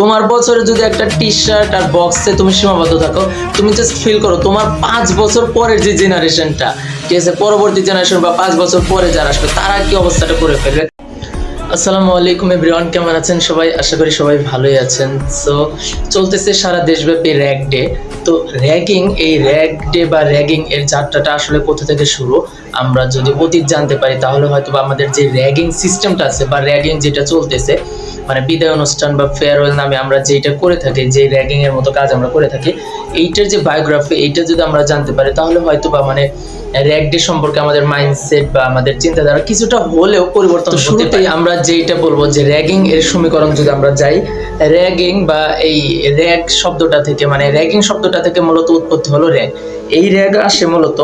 তোমার বছরে যদি একটা টি শার্ট আর বক্সে তুমি সীমাবদ্ধ থাকো, তুমি জাস্ট ফিল করো তোমার পাঁচ বছর পরের যে জেনারেশনটা ঠিক আছে? পরবর্তী জেনারেশন বা পাঁচ বছর পরে যারা আসবে, তারা কি অবস্থাটা করে ফেলবে? আসসালামু আলাইকুম এভরিওয়ান কেমন আছেন সবাই? আশা করি সবাই ভালোই আছেন। সো চলতেছে সারা দেশব্যাপী র্যাক ডে তো র্যাগিং, এই র্যাগ ডে বা র্যাগিং এর যাত্রাটা আসলে কোথা থেকে শুরু? আমরা যদি অতীত জানতে পারি, তাহলে হয়তো আমাদের যে র্যাগিং সিস্টেমটা আছে বা র্যাগিং যেটা চলতেছে মানে বিদায় অনুষ্ঠান বা ফেয়ারওয়েল নামে আমরা যেটা করে থাকি যে র্যাগিং এর মতো কাজ আমরা করে থাকি এইটার যে বায়োগ্রাফি এইটা যদি আমরা জানতে পারি তাহলে হয়তো বা মানে র্যাগ ডে সম্পর্কে আমাদের মাইন্ডসেট বা আমাদের চিন্তাধারা কিছুটা হলেও পরিবর্তন শুরুতেই আমরা যেটা বলব যে র্যাগিং এর সমীকরণ যদি আমরা যাই র্যাগিং বা এই র্যাগ শব্দটা থেকে মানে র্যাগিং শব্দটা থেকে মূলত উৎপত্তি হলো র্যাগ এই র্যাগ আসে মূলত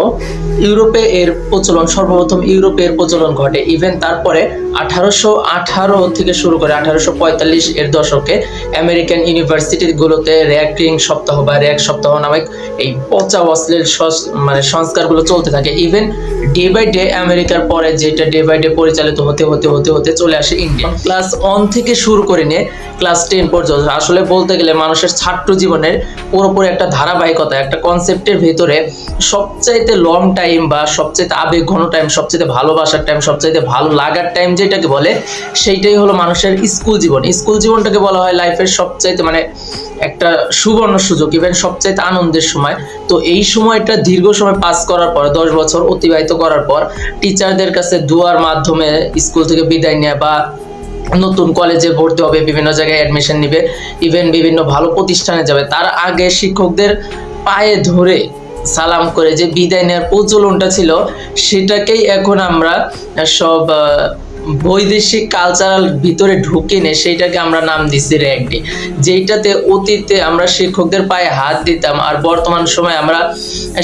ইউরোপে এর প্রচলন, সর্বপ্রথম ইউরোপে এর প্রচলন ঘটে। ইভেন তারপরে আঠারোশো আঠারো থেকে শুরু করে আঠারোশো পঁয়তাল্লিশ এর দশকে আমেরিকান ইউনিভার্সিটিগুলোতে র্যাকিং সপ্তাহ বা র্যাক সপ্তাহ নামে এই পচা অশ্লীল মানে সংস্কারগুলো চলতে থাকে। ইভেন ডে বাই ডে আমেরিকার পরে যেটা ডে বাই ডে পরিচালিত হতে হতে হতে হতে চলে আসে ইন্ডিয়া ক্লাস ওয়ান থেকে শুরু করে নিয়ে ক্লাস টেন পর্যন্ত, আসলে বলতে গেলে মানুষের ছাত্র জীবনের পুরোপুরি একটা ধারাবাহিকতা, একটা কনসেপ্টের ভেতরে সবচাইতে লং টাইম বা সবচাইতে আবেগ ঘন টাইম সবচাইতে ভালোবাসার টাইম সবচাইতে ভালো লাগার টাইম যেটাকে বলে, সেইটাই হলো মানুষের স্কুল জীবন। স্কুল জীবনটাকে বলা হয় লাইফের সবচাইতে মানে একটা সুবর্ণ সুযোগ ইভেন সবচাইতে আনন্দের সময়। তো এই সময়টা দীর্ঘ সময় পাস করার পর, দশ বছর অতিবাহিত করার পর টিচারদের কাছে দুয়ার মাধ্যমে স্কুল থেকে বিদায় নেওয়া বা নতুন কলেজে ভর্তি হবে, বিভিন্ন জায়গায় অ্যাডমিশন নিবে ইভেন বিভিন্ন ভালো প্রতিষ্ঠানে যাবে, তার আগে শিক্ষকদের পায়ে ধরে সালাম করে যে বিদায় নেওয়ার প্রচলনটা ছিল, সেটাকেই এখন আমরা সব বৈদেশিক কালচারাল ভিতরে ঢুকে নে, সেইটাকে আমরা নাম দিচ্ছি র্যাগডে যেইটাতে অতীতে আমরা শিক্ষকদের পায়ে হাত দিতাম আর বর্তমান সময় আমরা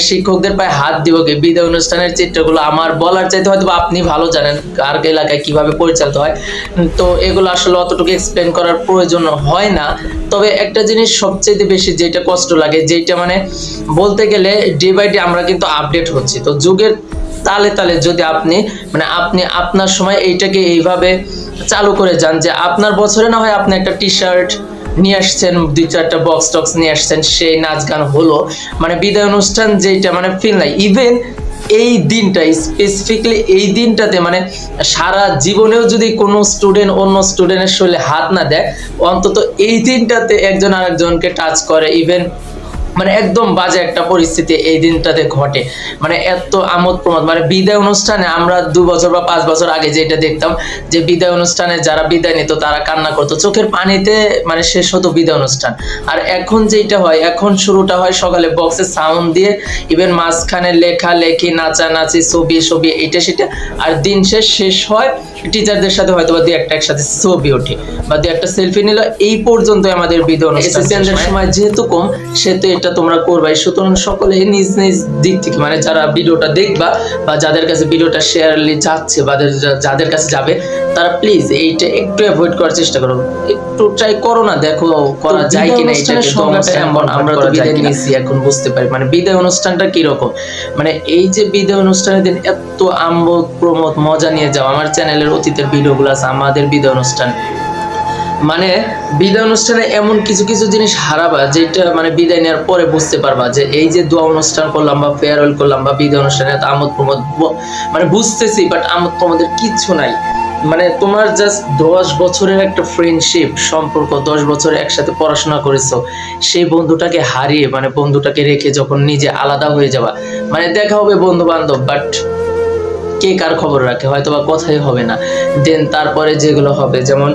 শিক্ষকদের পায়ে হাত দিব কি? বিদায় অনুষ্ঠানের চিত্রগুলো আমার বলার চাইতে হয়তো আপনি ভালো জানেন কার এলাকায় কীভাবে পরিচালিত হয়। তো এগুলো আসলে অতটুকু এক্সপ্লেন করার প্রয়োজন হয় না। তবে একটা জিনিস সবচেয়ে বেশি যেটা কষ্ট লাগে যেটা মানে বলতে গেলে ডে বাই ডে আমরা কিন্তু আপডেট হচ্ছি। তো যুগের তালে তালে যদি আপনি মানে আপনি আপনার সময় এইটাকে এইভাবে চালু করে যান যে আপনার বছরে না হয় আপনি একটা টি শার্ট নিয়ে আসছেন, দুই চারটা বক্স টক্স নিয়ে আসছেন, সেই নাচ গান হলো। মানে বিদায় অনুষ্ঠান যেটা মানে ফিল নাই। ইভেন এই দিনটা স্পেসিফিকলি এই দিনটাতে মানে সারা জীবনেও যদি কোনো স্টুডেন্ট অন্য স্টুডেন্টের শরীরে হাত না দেয়, অন্তত এই দিনটাতে একজন আরেকজনকে টাচ করে। ইভেন মানে একদম বাজে একটা পরিস্থিতি এই দিনটাতে ঘটে। মানে এত আমোদ প্রমোদ। মানে বিদায় অনুষ্ঠানে আমরা দু বছর বা পাঁচ বছর আগে যেটা দেখতাম যে বিদায় অনুষ্ঠানে যারা বিদায় নিত, তারা কান্না করতো। চোখের পানিতে মানে শেষ হতো বিদায় অনুষ্ঠান। আর এখন যেটা হয়, এখন শুরুটা হয় সকালে বক্সে সাউন্ড দিয়ে ইভেন মাঝখানে লেখা, লেখি, নাচানাচি, ছবি ছবি এটা সেটা। আর দিন শেষ শেষ হয় টিচারদের সাথে হয়তো বা দুই একটা একসাথে ছবি ওঠে বা দুই একটা সেলফি নিল এই পর্যন্ত আমাদের বিদায় অনুষ্ঠান সময় যেহেতু কম সেহেতু এটা তোমরা করবাই সুতরাং সকলে নিজ নিজ দিক থেকে মানে যারা ভিডিওটা দেখবা বা যাদের কাছে ভিডিওটা শেয়ারলি যাচ্ছে বা যাদের- কাছে যাবে তারা প্লিজ এইটা একটু অ্যাভয়েড করার চেষ্টা করো। একটু ট্রাই করো না দেখো করা যায় কিনা এটা এমন আমরা তো বিদায় নিয়েছি এখন বুঝতে পারি। মানে বিদায় অনুষ্ঠানটা কীরকম? মানে এই যে বিদায় অনুষ্ঠানের দিন এত আমোদ প্রমোদ মজা নিয়ে যাও। আমার চ্যানেলের অতীতের ভিডিওগুলো আছে, আমাদের বিদায় অনুষ্ঠান। মানে বিদায় অনুষ্ঠানে এমন কিছু কিছু জিনিস হারাবা, যেটা মানে বিদায় নেওয়ার পরে বুঝতে পারবা যে এই যে দোয়া অনুষ্ঠান করলাম বা ফেয়ারওয়েল করলাম বা বিদায় অনুষ্ঠানে এত আমোদ প্রমোদ মানে বুঝতেছি বাট আমোদ প্রমোদের কিচ্ছু নাই। মানে তোমার জাস্ট দশ বছরের একটা ফ্রেন্ডশিপ সম্পর্ক, দশ বছর একসাথে পড়াশোনা করেছ, সেই বন্ধুটাকে হারিয়ে মানে বন্ধুটাকে রেখে যখন নিজে আলাদা হয়ে যাবা মানে দেখা হবে বন্ধু বান্ধব বাট কে কার খবর রাখে? হয়তো বা কথাই হবে না। দেন তারপরে যেগুলো হবে, যেমন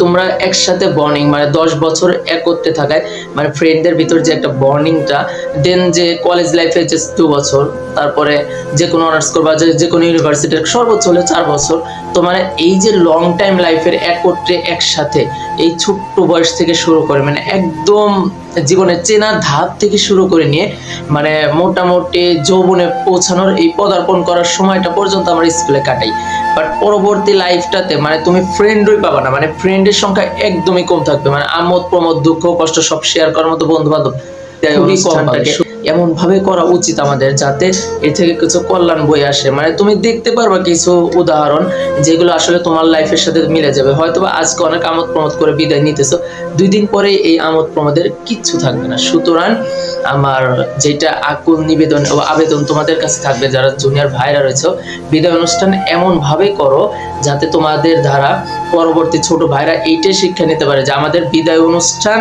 তোমরা একসাথে বর্নিং মানে দশ বছর একত্রে থাকায় মানে ফ্রেন্ডদের ভিতর যে একটা বর্নিংটা দেন যে কলেজ লাইফে যে দু বছর, তারপরে যে কোনো অনার্স করবা যে যে কোনো ইউনিভার্সিটির সর্বোচ্চ হলে চার বছর, তো মানে এই যে লং টাইম লাইফের একত্রে একসাথে, এই ছোট্ট বয়স থেকে শুরু করে মানে একদম জীবনের চেনার ধাপ থেকে শুরু করে নিয়ে মানে মোটামুটি যৌবনে পৌঁছানোর এই পদার্পণ করার সময়টা পর্যন্ত আমরা স্কুলে কাটাই। বাট পরবর্তী লাইফটাতে মানে তুমি ফ্রেন্ডই পাবা না মানে ফ্রেন্ডের সংখ্যা একদমই কম থাকবে। মানে আমোদ প্রমোদ দুঃখ কষ্ট সব শেয়ার করার মতো বন্ধু বান্ধব খুবই কম এমনভাবে করা উচিত আমাদের যাতে এ থেকে কিছু কল্যাণ বই আসে। মানে তুমি দেখতে পারবা কিছু উদাহরণ যেগুলো আসলে তোমার লাইফের সাথে মিলে যাবে। হয়তো আজকে অনেক আমোদ প্রমোদ করে বিদায় নিতেছো, দুই দিন পরে এই আমোদ প্রমোদের কিচ্ছু থাকবে না। সুতরাং আমার যেটা আকুল নিবেদন ও আবেদন তোমাদের কাছে থাকবে, যারা জুনিয়র ভাইরা রয়েছে, বিদায় অনুষ্ঠান এমন ভাবে করো যাতে তোমাদের দ্বারা পরবর্তী ছোট ভাইরা এইটাই শিক্ষা নিতে পারে যে আমাদের বিদায় অনুষ্ঠান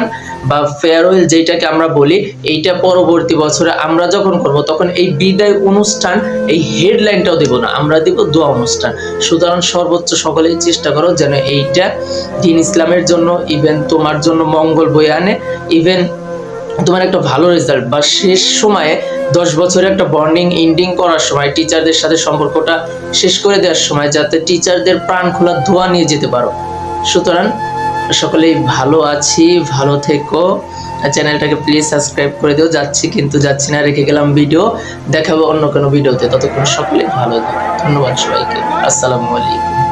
বা ফেয়ারওয়েল যেটাকে আমরা বলি, এইটা পরবর্তী বছরে আমরা যখন করব, তখন এই বিদায় অনুষ্ঠান, এই হেডলাইনটাও দেব না, আমরা দেব দোয়া অনুষ্ঠান। সুতরাং সর্বোচ্চ সকলেই চেষ্টা করো যেন এইটা দিন ইসলামের জন্য ইভেন তোমার জন্য মঙ্গল বয়ে আনে ইভেন তোমার একটা ভালো রেজাল্ট বা শেষ সময়ে দশ বছরে একটা বন্ডিং ইন্ডিং করার সময় টিচারদের সাথে সম্পর্কটা শেষ করে দেওয়ার সময়, যাতে টিচারদের প্রাণ খোলা ধোয়া নিয়ে যেতে পারো। সুতরাং সকলেই ভালো আছি, ভালো থেকো। চ্যানেলটাকে প্লিজ সাবস্ক্রাইব করে দিও, যাচ্ছি কিন্তু যাচ্ছি না, রেখে গেলাম ভিডিও দেখাবো অন্য কোনো ভিডিওতে ততক্ষণ সকলেই ভালো থাকো। ধন্যবাদ সবাইকে। আসসালামু আলাইকুম।